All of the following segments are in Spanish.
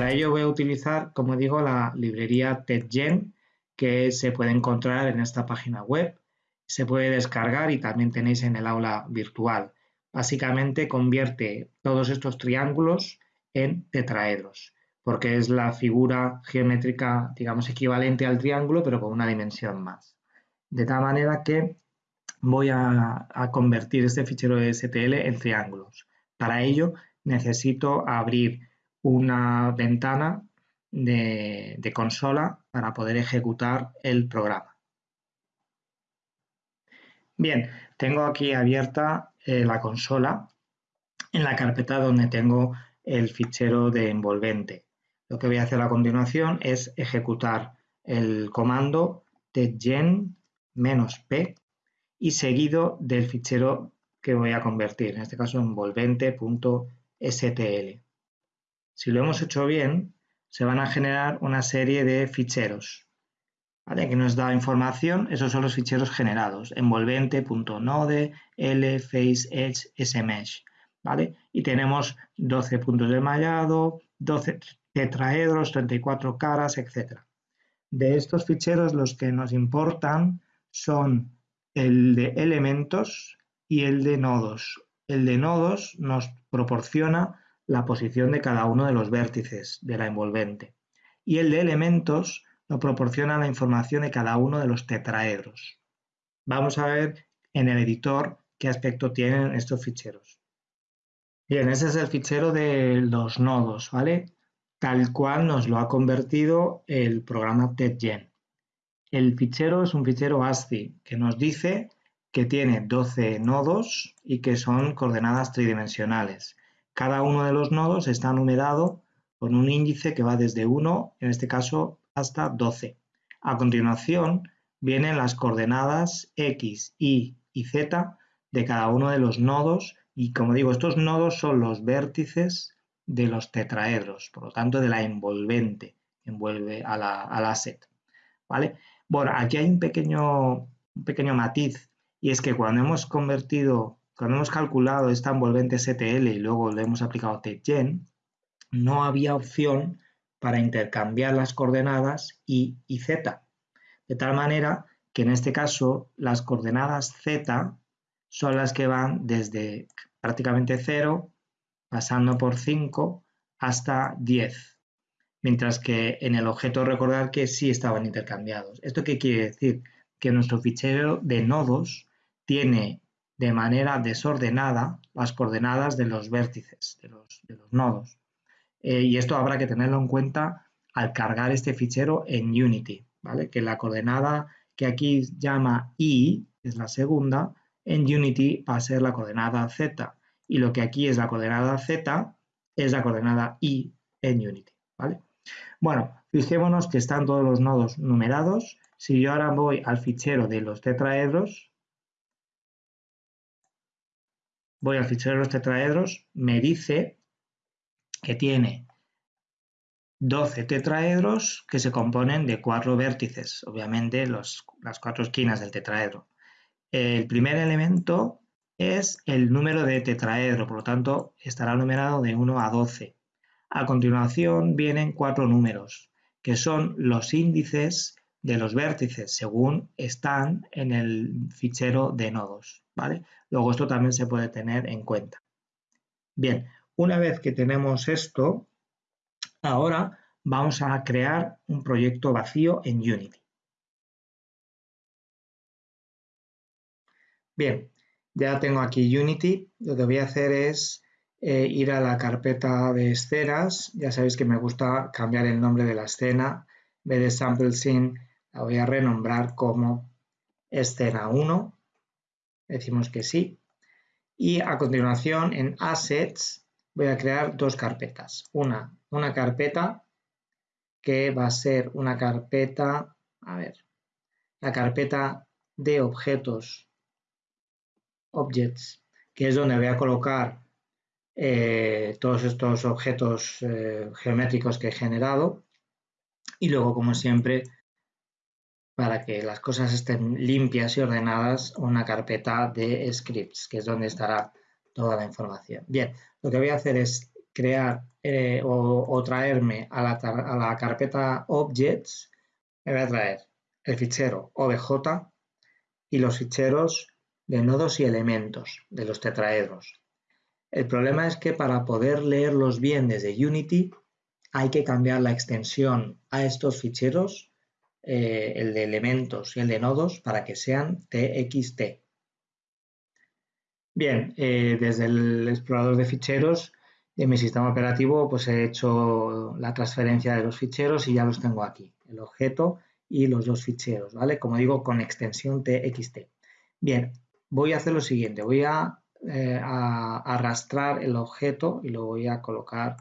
para ello voy a utilizar, como digo, la librería TedGen que se puede encontrar en esta página web. Se puede descargar y también tenéis en el aula virtual. Básicamente convierte todos estos triángulos en tetraedros, porque es la figura geométrica, digamos, equivalente al triángulo, pero con una dimensión más. De tal manera que voy a, convertir este fichero de STL en triángulos. Para ello necesito abrir una ventana de, consola para poder ejecutar el programa. Bien, tengo aquí abierta eh, la consola en la carpeta donde tengo el fichero de envolvente. Lo que voy a hacer a continuación es ejecutar el comando tgen-p y seguido del fichero que voy a convertir, en este caso envolvente.stl. Si lo hemos hecho bien, se van a generar una serie de ficheros ¿vale? que nos da información, esos son los ficheros generados, envolvente.node, l, face, edge, smesh. ¿vale? Y tenemos 12 puntos de mallado, 12 tetraedros, 34 caras, etc. De estos ficheros los que nos importan son el de elementos y el de nodos. El de nodos nos proporciona la posición de cada uno de los vértices de la envolvente y el de elementos nos proporciona la información de cada uno de los tetraedros. Vamos a ver en el editor qué aspecto tienen estos ficheros. Bien, ese es el fichero de los nodos, ¿vale? Tal cual nos lo ha convertido el programa TedGen. El fichero es un fichero ASCII que nos dice que tiene 12 nodos y que son coordenadas tridimensionales. Cada uno de los nodos está numerado con un índice que va desde 1, en este caso, hasta 12. A continuación vienen las coordenadas x, y y z de cada uno de los nodos y como digo, estos nodos son los vértices de los tetraedros, por lo tanto de la envolvente, envuelve a la, al asset. ¿vale? Bueno, aquí hay un pequeño, un pequeño matiz y es que cuando hemos convertido cuando hemos calculado esta envolvente STL y luego le hemos aplicado TGen, no había opción para intercambiar las coordenadas y y z. De tal manera que en este caso las coordenadas z son las que van desde prácticamente 0, pasando por 5 hasta 10. Mientras que en el objeto recordar que sí estaban intercambiados. ¿Esto qué quiere decir? Que nuestro fichero de nodos tiene de manera desordenada las coordenadas de los vértices, de los, nodos. Eh, y esto habrá que tenerlo en cuenta al cargar este fichero en Unity, ¿vale? Que la coordenada que aquí llama i, es la segunda, en Unity va a ser la coordenada z. Y lo que aquí es la coordenada z es la coordenada i en Unity, ¿vale? Bueno, fijémonos que están todos los nodos numerados. Si yo ahora voy al fichero de los tetraedros, voy al fichero de los tetraedros, me dice que tiene 12 tetraedros que se componen de cuatro vértices, obviamente las cuatro esquinas del tetraedro. El primer elemento es el número de tetraedro, por lo tanto estará numerado de 1 a 12. A continuación vienen cuatro números, que son los índices de los vértices según están en el fichero de nodos. ¿vale? Luego esto también se puede tener en cuenta. Bien, una vez que tenemos esto, ahora vamos a crear un proyecto vacío en Unity. Bien, ya tengo aquí Unity. Lo que voy a hacer es eh, ir a la carpeta de escenas. Ya sabéis que me gusta cambiar el nombre de la escena. En de Sample Scene, la voy a renombrar como escena 1. Decimos que sí. Y a continuación en Assets voy a crear dos carpetas. Una, una carpeta que va a ser una carpeta, a ver, la carpeta de objetos, objects, que es donde voy a colocar eh, todos estos objetos eh, geométricos que he generado. Y luego, como siempre, para que las cosas estén limpias y ordenadas, una carpeta de scripts, que es donde estará toda la información. Bien, lo que voy a hacer es crear eh, o, traerme a la, a la carpeta objects, me voy a traer el fichero obj y los ficheros de nodos y elementos de los tetraedros. El problema es que para poder leerlos bien desde Unity hay que cambiar la extensión a estos ficheros, eh, el de elementos y el de nodos, para que sean TXT. Bien, eh, desde el explorador de ficheros de mi sistema operativo pues he hecho la transferencia de los ficheros y ya los tengo aquí, el objeto y los dos ficheros, ¿vale? Como digo, con extensión TXT. Bien, voy a hacer lo siguiente, voy a, eh, arrastrar el objeto y lo voy a colocar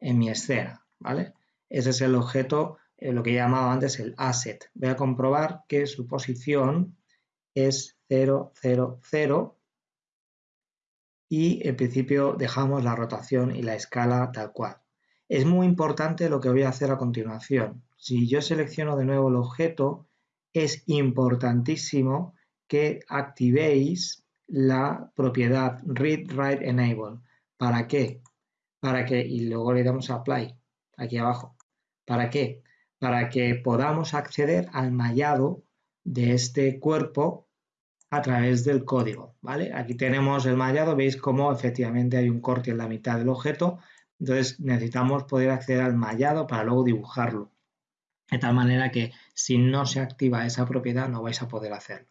en mi escena, ¿vale? Ese es el objeto, eh, lo que he llamado antes el asset. Voy a comprobar que su posición es 0, 0, 0 y en principio dejamos la rotación y la escala tal cual. Es muy importante lo que voy a hacer a continuación. Si yo selecciono de nuevo el objeto, es importantísimo que activéis la propiedad read write enable. ¿Para qué? Para que, y luego le damos a apply aquí abajo. ¿Para qué? Para que podamos acceder al mallado de este cuerpo a través del código, ¿vale? Aquí tenemos el mallado, veis cómo efectivamente hay un corte en la mitad del objeto, entonces necesitamos poder acceder al mallado para luego dibujarlo, de tal manera que si no se activa esa propiedad no vais a poder hacerlo.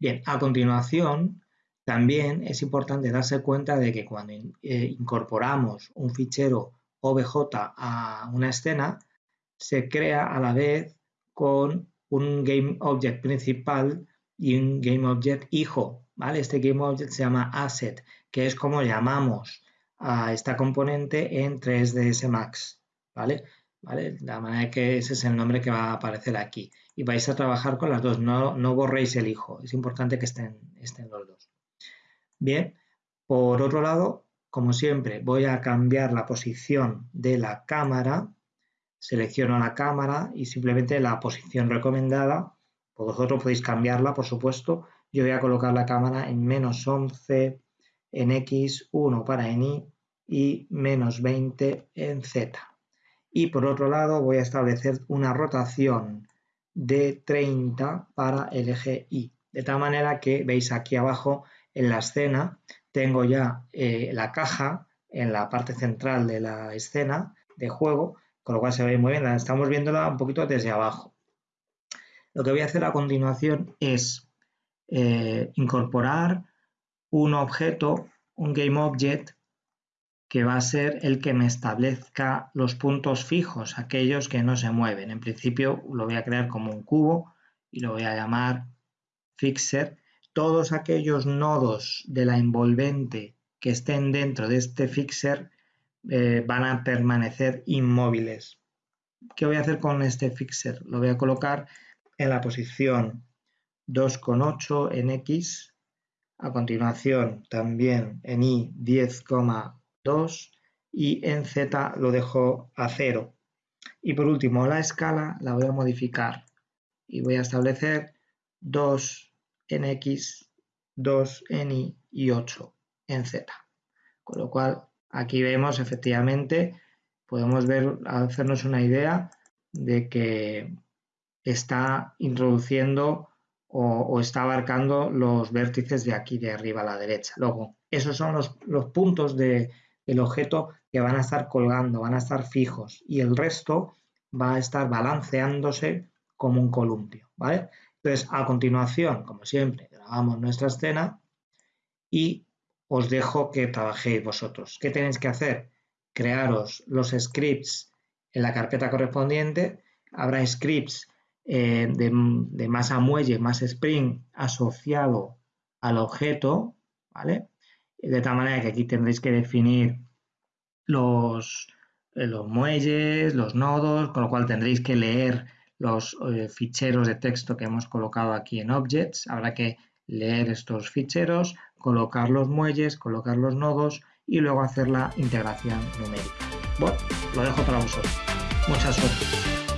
Bien, a continuación, también es importante darse cuenta de que cuando eh, incorporamos un fichero OBJ a una escena, se crea a la vez con un GameObject principal y un GameObject hijo. ¿vale? Este GameObject se llama Asset, que es como llamamos a esta componente en 3ds Max. ¿vale? ¿Vale? La manera que ese es el nombre que va a aparecer aquí y vais a trabajar con las dos, no, no borréis el hijo, es importante que estén, estén los dos. Bien, por otro lado, como siempre, voy a cambiar la posición de la cámara, selecciono la cámara y simplemente la posición recomendada, pues vosotros podéis cambiarla, por supuesto, yo voy a colocar la cámara en menos 11 en X, 1 para en Y y menos 20 en Z. Y por otro lado voy a establecer una rotación de 30 para el eje Y. De tal manera que veis aquí abajo en la escena tengo ya eh, la caja en la parte central de la escena de juego, con lo cual se ve muy bien, estamos viéndola un poquito desde abajo. Lo que voy a hacer a continuación es eh, incorporar un objeto, un GameObject, que va a ser el que me establezca los puntos fijos, aquellos que no se mueven. En principio lo voy a crear como un cubo y lo voy a llamar fixer. Todos aquellos nodos de la envolvente que estén dentro de este fixer eh, van a permanecer inmóviles. ¿Qué voy a hacer con este fixer? Lo voy a colocar en la posición 2,8 en X, a continuación también en Y 10,8 y en Z lo dejo a 0. Y por último, la escala la voy a modificar y voy a establecer 2 en X, 2 en Y y 8 en Z. Con lo cual, aquí vemos efectivamente, podemos ver, hacernos una idea de que está introduciendo o, está abarcando los vértices de aquí de arriba a la derecha. Luego, esos son los, puntos de, el objeto que van a estar colgando, van a estar fijos y el resto va a estar balanceándose como un columpio, ¿vale? Entonces, a continuación, como siempre, grabamos nuestra escena y os dejo que trabajéis vosotros. ¿Qué tenéis que hacer? Crearos los scripts en la carpeta correspondiente. Habrá scripts eh, de, de masa muelle, más spring asociado al objeto, ¿vale? de tal manera que aquí tendréis que definir los, eh, los muelles, los nodos, con lo cual tendréis que leer los eh, ficheros de texto que hemos colocado aquí en Objects. Habrá que leer estos ficheros, colocar los muelles, colocar los nodos y luego hacer la integración numérica. Bueno, lo dejo para vosotros. Mucha suerte.